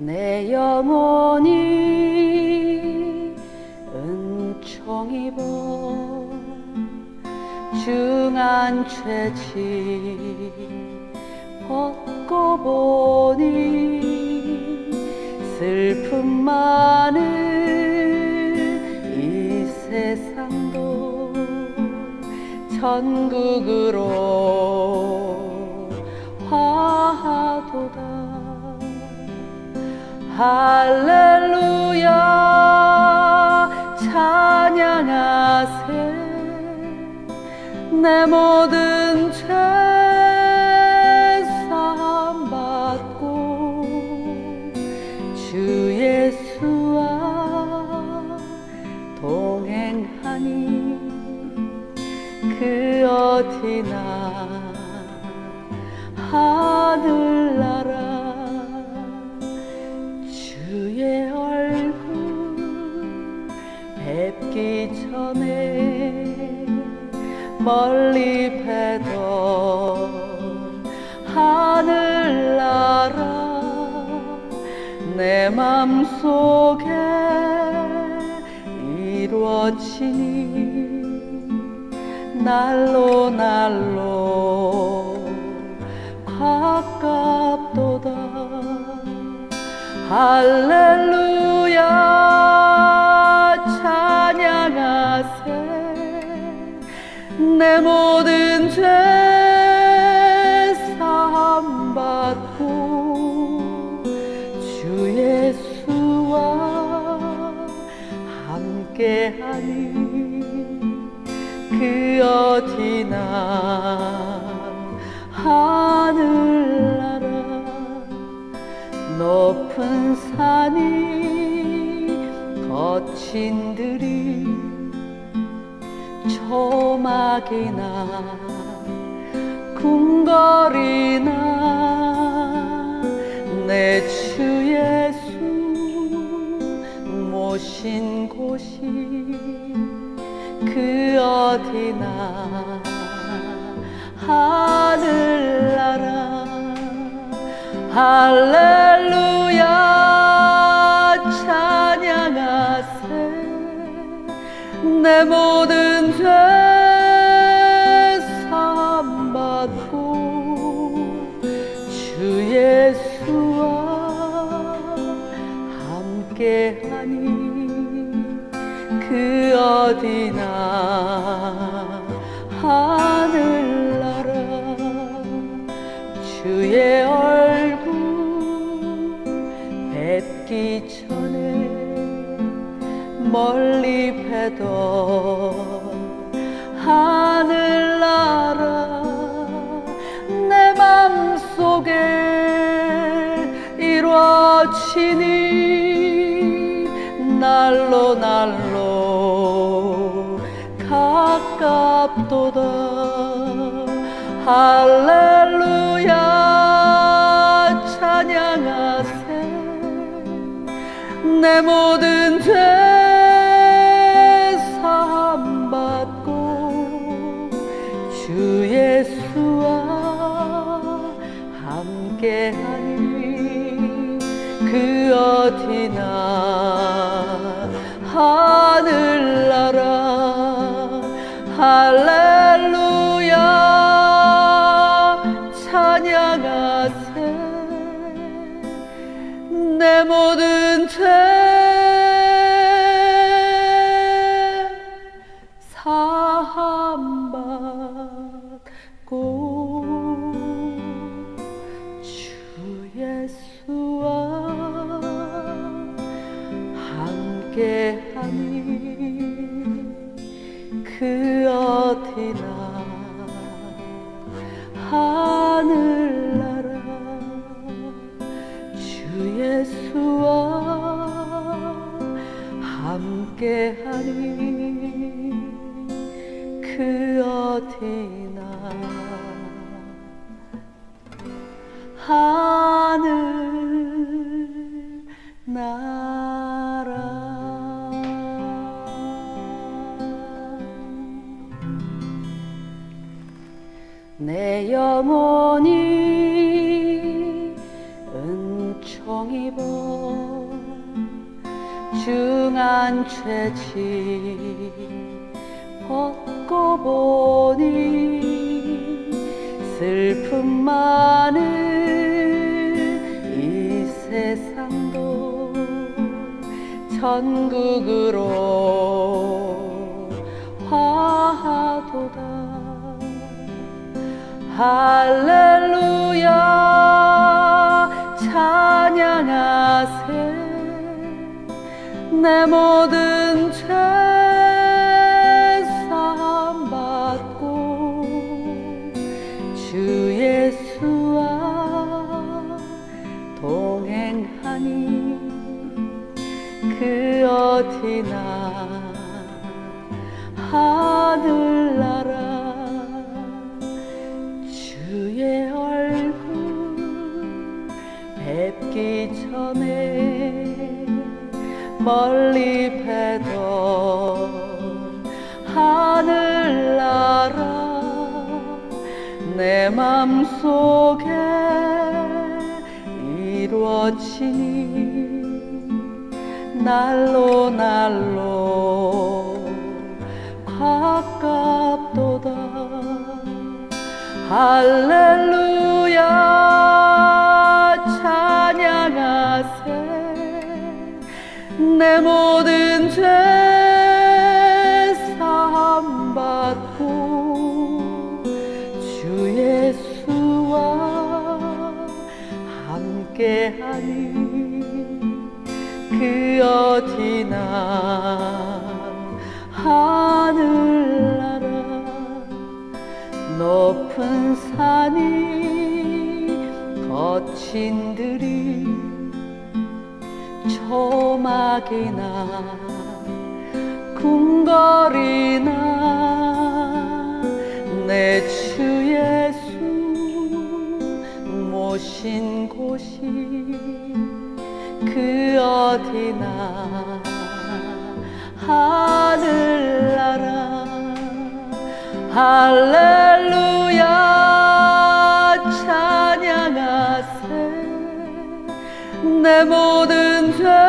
내 영혼이 은총 입어 중한 죄지 벗고 보니 슬픔 많은 이 세상도 천국으로 화하도다 할렐루야 찬양하세. 내 모든 죄 사함 받고 주 예수와 동행하니 그 어디나 하늘 멀리 뵈던 하늘나라 내 맘속에 이루어지니 날로 날로 가깝도다. 할렐루야 내 모든 죄 사함 받고 주 예수와 함께하니 그 어디나 하늘나라 높은 산이 거친 들이 조막이나 궁궐이나 내 주 예수 모신 곳이 그 어디나 하늘나라. 할렐루야 내 모든 죄 사함 받고 주 예수와 함께하니 그 어디나 하늘나라 내 맘속에 이루어지니 날로 날로 가깝도다. 할렐루야 찬양하세. 내 모든 죄 함께하니 그 어디나 하늘나라 할 그 어디나? 하늘 나라. 내 영혼이 은총 입어 중한 죄지 벗고 보니 슬픔 많은 이 세상도 천국으로 화하도다. 할렐루야 찬양하세. 내 모든 죄 나 하늘나라 주의 얼굴 뵙기 전에 멀리 뵈던 하늘나라 내 맘속에 이루어지니 날로 날로 가깝도다. 할렐루야 할렐루야 찬양하세. 내 모든 죄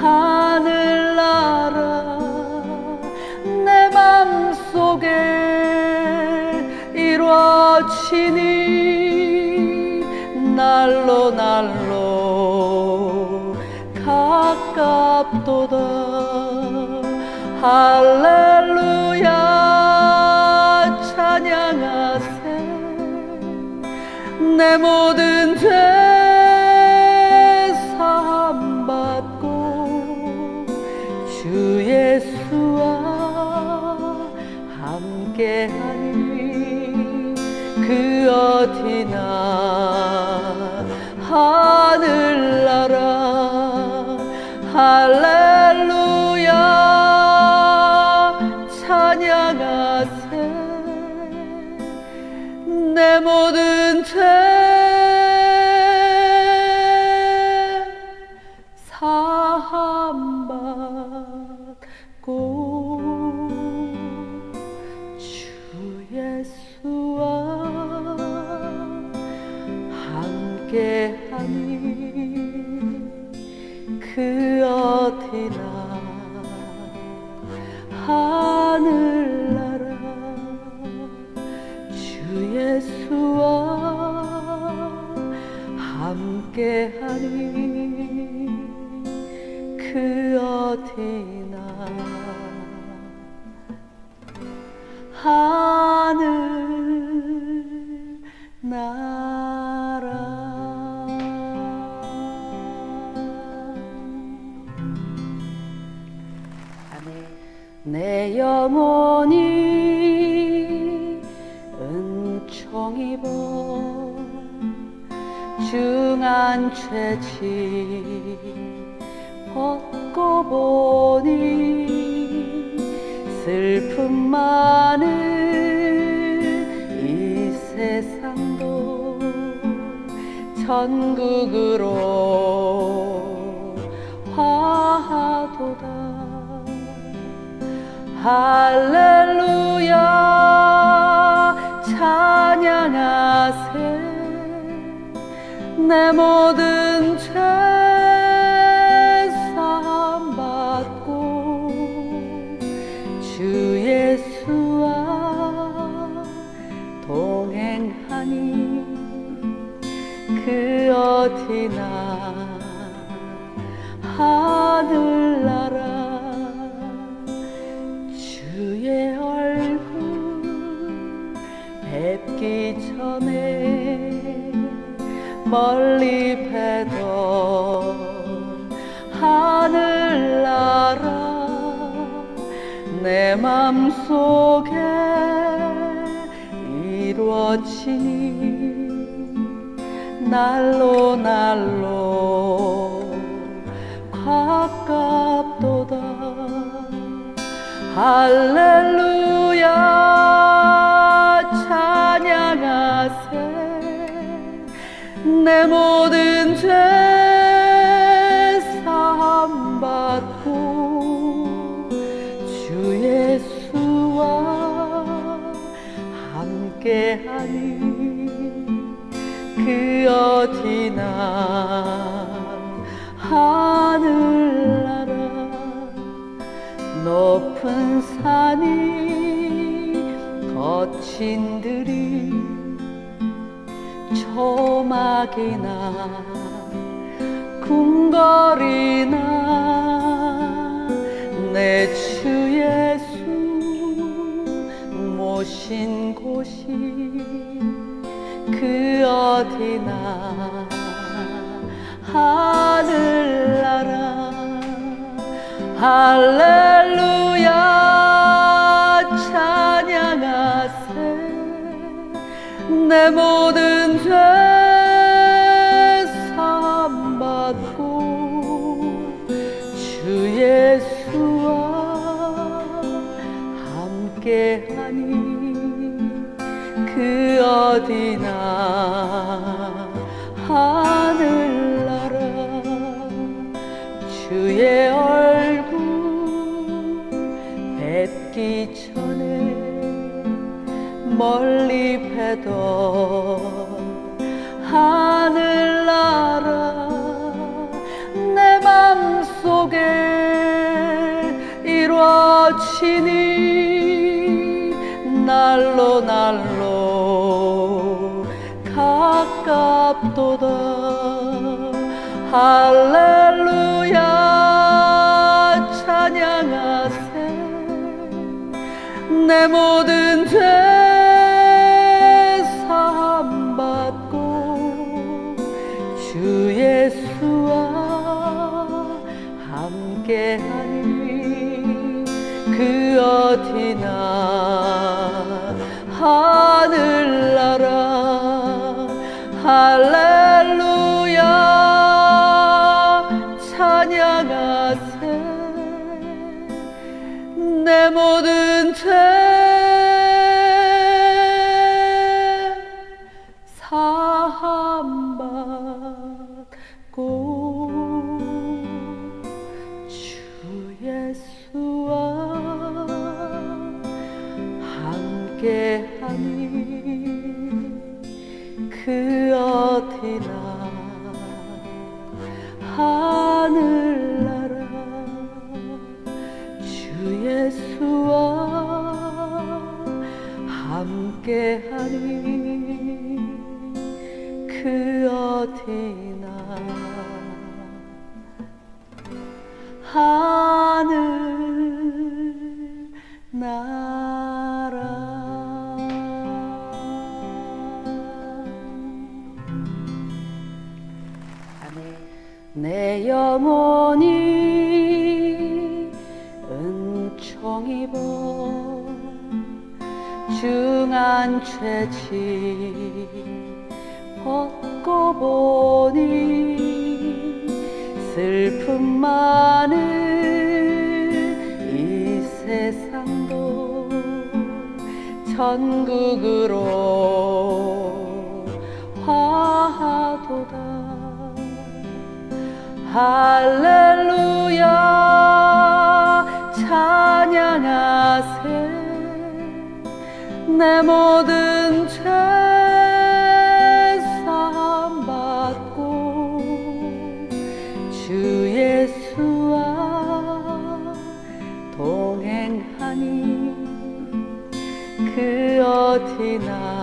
하늘나라 내 맘속에 이루어지니 날로 날로 가깝도다. 할렐루야 찬양하세. 내 모든 죄 하늘나라. 할렐루야. 찬양하세. 내 모든 죄 사함 받고 주 예수와 함께하니 그 어디나 죄지 벗고 보니 슬픔 많은 이 세상도 천국으로 화하도다. 할렐루야 찬양하세. 내 모든 멀리 뵈던 하늘나라 내 맘속에 이루어지니 날로 날로 가깝도다. 할렐루야 찬양하세 내 모든 죄 사함 받고 주 예수와 함께하니 그 어디나 하늘나라 높은 산이 거친 들이 조막이나 궁궐이나 내 주 예수 모신 곳이 그 어디나 하늘나라. 할렐루야 내 모든 죄 사함 받고 주 예수와 함께하니 그 어디나 하늘나라 주의 얼 멀리 뵈던 하늘나라 내 맘속에 이루어지니 날로 날로 가깝도다. 할렐루야 찬양하세. 내 모든 죄 함께하니 그 어디나 하늘나라. 할렐루야. 찬양하세. 내 모든 죄 내 영혼이 은총 입어 중한 죄지 벗고 보니 슬픔 많은 이 세상도 천국으로 할렐루야 찬양하세. 내 모든 죄 사함 받고 주 예수와 동행하니 그 어디나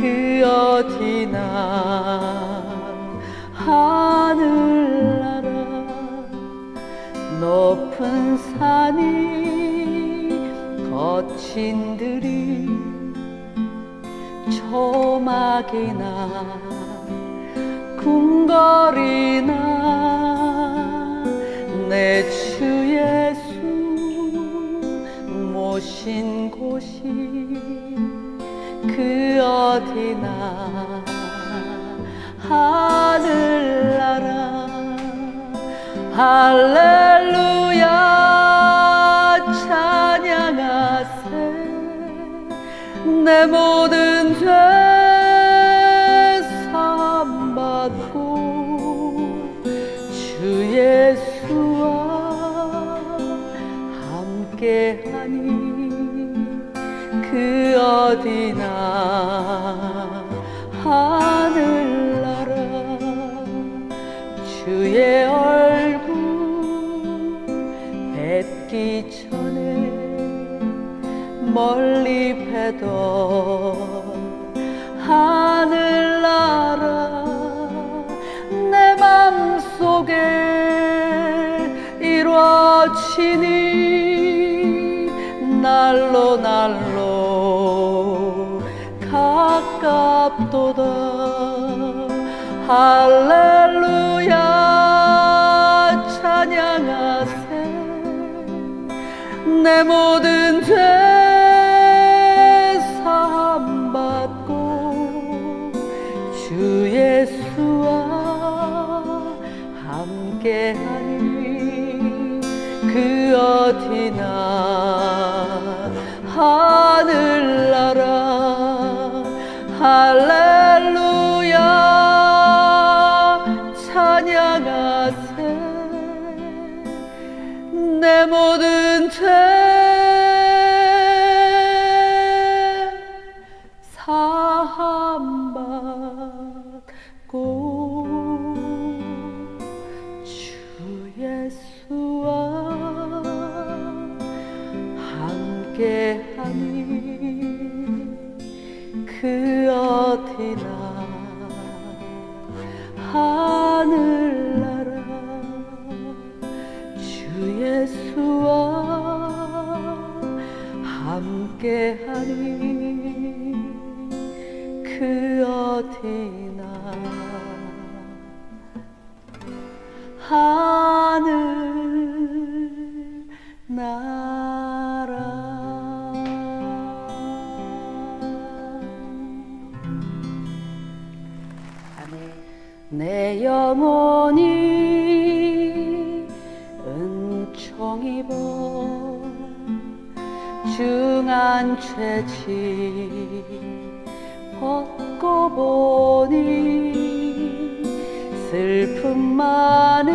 그 어디나 하늘나라 높은 산이 거친 들이 초막이나 궁궐이나 내 주 예수 모신 곳이 그 어디나 하늘나라. 할렐루야 찬양하세. 내 모든 죄 사함 받고 주 예수와 함께하니 그 어디나 하늘나라. 주의 얼굴 뵙기 전에 멀리 뵈던 하늘나라. 내 맘속에 이루어지니 날로 날로 가깝도다. 할렐루야 찬양하세. 내 모든 죄 사함 받고 주 예수와 함께하니 그 어디나 하늘나라 할렐 그 어디나? 하늘 나라. 내 영혼이 은총 입어 중한 죄지 벗 고 보니 슬픔 많은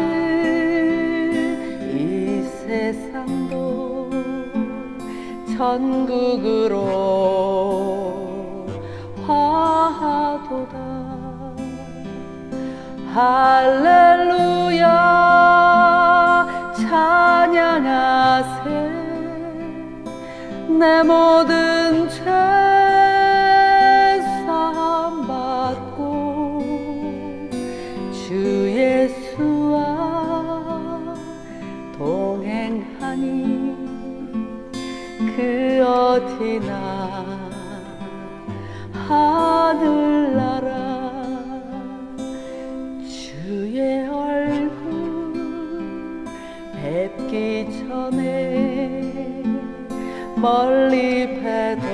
이 세상도 천국으로 화하도다. 할렐루야 찬양하세. 내 모든 죄 멀리 뵈던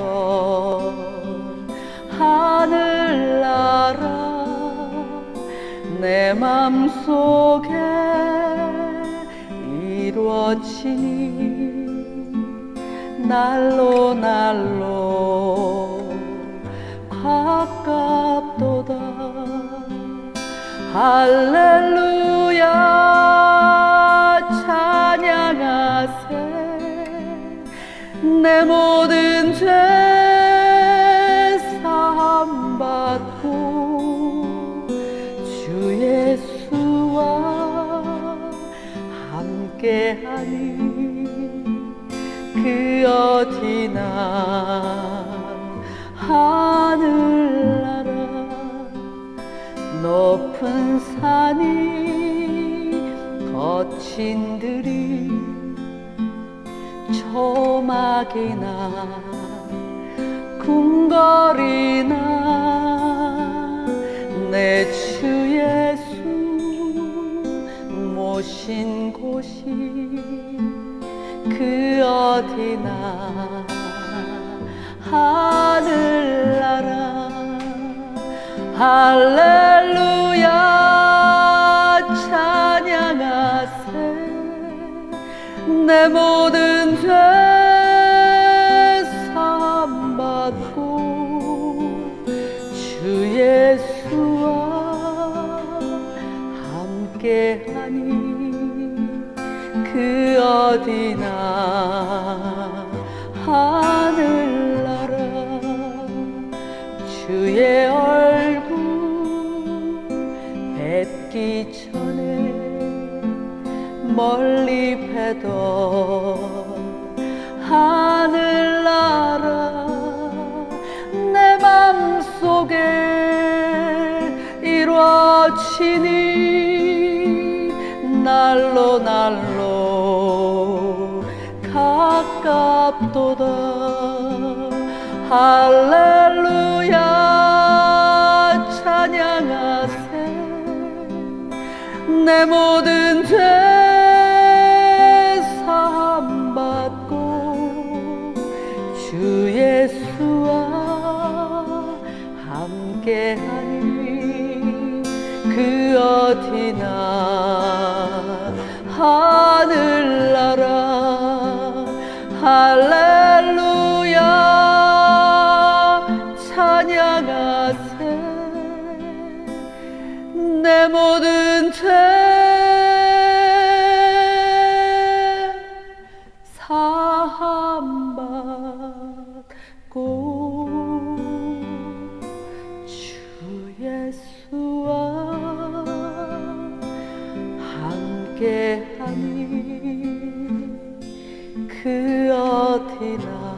하늘나라 내 맘속에 이루어지니 날로 날로 가깝도다. 할렐루야 할렐루야 찬양하세. 내 모든 죄 사함 받고 주 예수와 함께하니 그 어디나 멀리 뵈던 하늘나라 내 맘속에 이루어지니 날로 날로 가깝도다. 할렐루야 찬양하세. 내 모든 죄 하늘나라. 할렐루야. 찬양하세. 내 모든 함께하니 그 어디나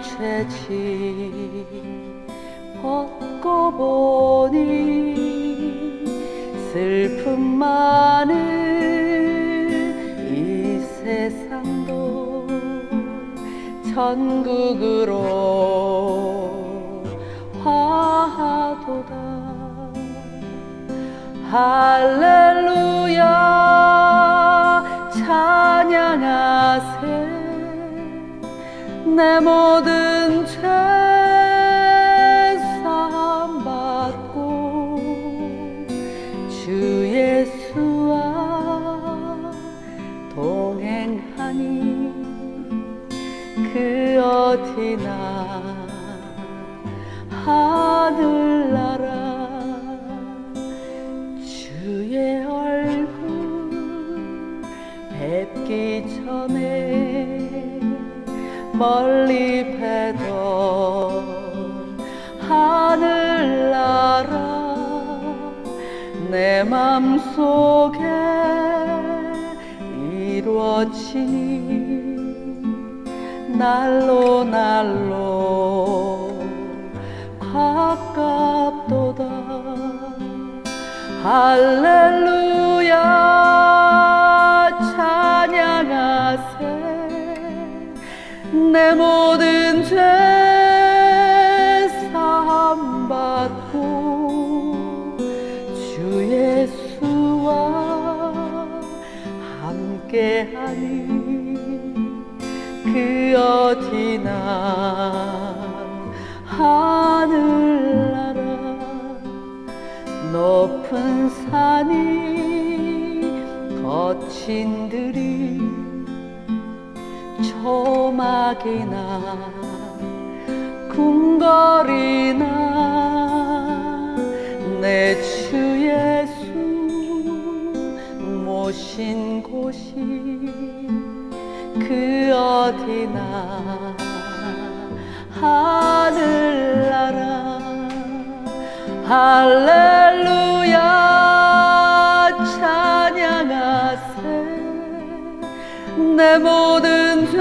죄지. 벗고 보니 슬픔 많은 이 세상도 천국으로 화하도다. 할렐루야. 찬양하세 내 모든 죄 멀리 뵈던 하늘나라 내 맘속에 이루어지니 날로 날로 가깝도다. 할렐루야 찬양하세 내 모든 죄 사함 받고 주 예수와 함께하니 그 어디나 하늘나라 높은 산이 거친 들이 조막이나 궁궐이나 내 주 예수 모신 곳이 그 어디나 하늘나라. 할렐루야 내 모든 죄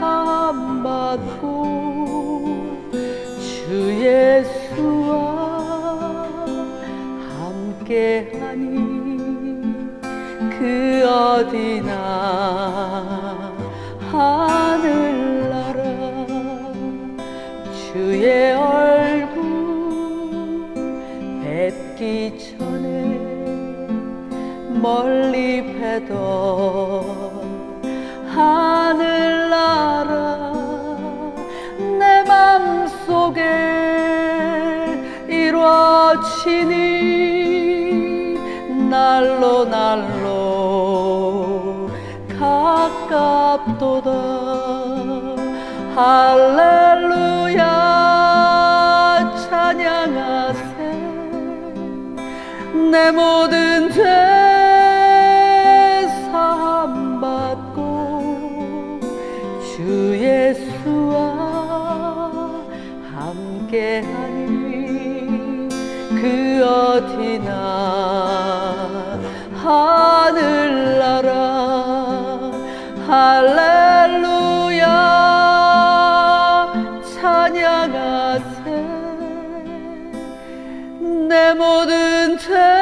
사함 받고 주 예수와 함께하니 그 어디나 하늘나라 주의 멀리 뵈던 하늘나라 내 맘속에 이루어지니 날로 날로 가깝도다. 할렐루야 찬양하세. 내 모든 죄 함께하니 그 어디나 하늘나라. 할렐루야. 찬양하세. 내 모든 죄